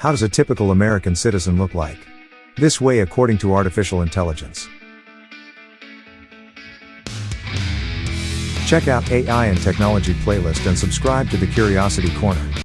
How does a typical American citizen look like? This way according to artificial intelligence. Check out AI and Technology playlist and subscribe to the Curiosity Corner.